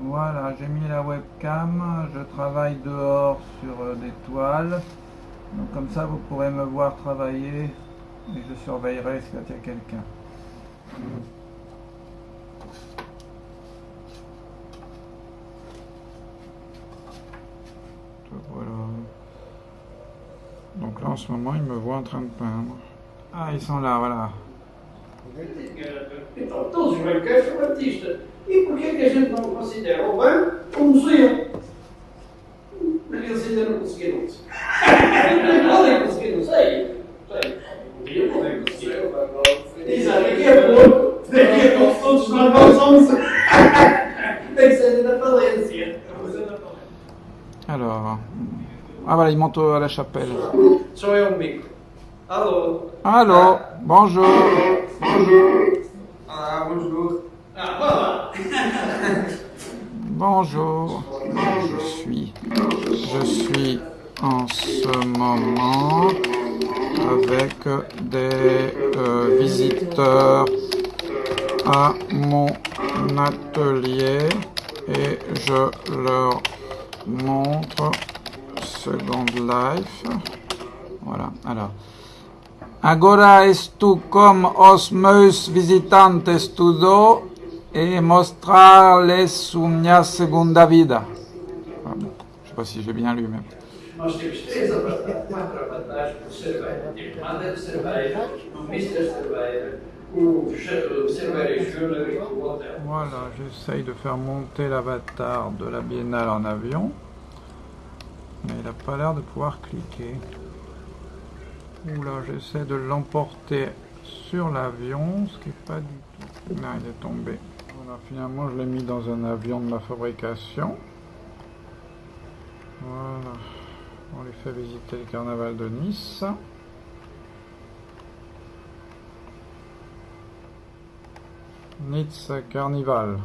Voilà, j'ai mis la webcam, je travaille dehors sur euh, des toiles. Donc comme ça, vous pourrez me voir travailler et je surveillerai s'il y a quelqu'un. Voilà. Donc là, en ce moment, ils me voient en train de peindre. Ah, ils sont là, voilà. Então, todos os banqueiros são artistas. E porquê que a gente não considera o banco um museu? Porque eles ainda não conseguiram isso. Podem conseguir, não sei. Um dia podem conseguir. Exato, daqui a pouco, daqui a pouco todos nós vamos ao museu. Tem que ser da falência. Alors. Ah voilà, il monte à la chapelle. Só é um Alô? Allô, bonjour. Bonjour. Ah, bonjour. Ah, voilà. Bonjour. Je suis. Je suis en ce moment avec des euh, visiteurs à mon atelier et je leur montre Second Life. Voilà, alors. Agora estou com os meus visitantes tudo e mostrar-lhes minha segunda vida. Je sais pas si j'ai bien lu, mais... Voilà, j'essaye de faire monter l'avatar de la biennale en avion. Mais il n'a pas l'air de pouvoir cliquer. Oula, j'essaie de l'emporter sur l'avion, ce qui n'est pas du tout. Non, il est tombé. Voilà, finalement, je l'ai mis dans un avion de ma fabrication. Voilà. On lui fait visiter le carnaval de Nice. Nice Carnival.